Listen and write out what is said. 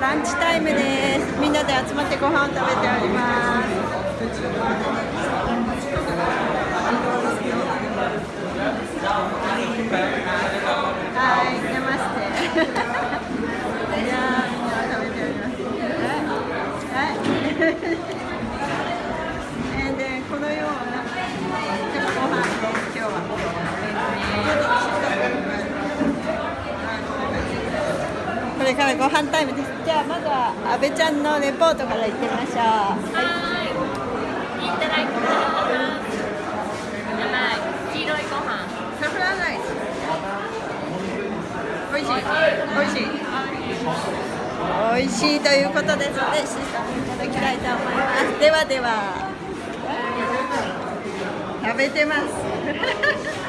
ランチタイムですみんなで集まってご飯を食べております。はいナマステいやーみんな食べて。おりますはい。れからご飯タイムです。じゃあまずは阿部ちゃんのレポートから。いってみましょうはい。いただきます。甘い。黄色いご飯。サフランライス。美味しい。美味しい。美味しい。とい。うことですのでシーさんい。ただきたい。と思い。ますではでは食べてます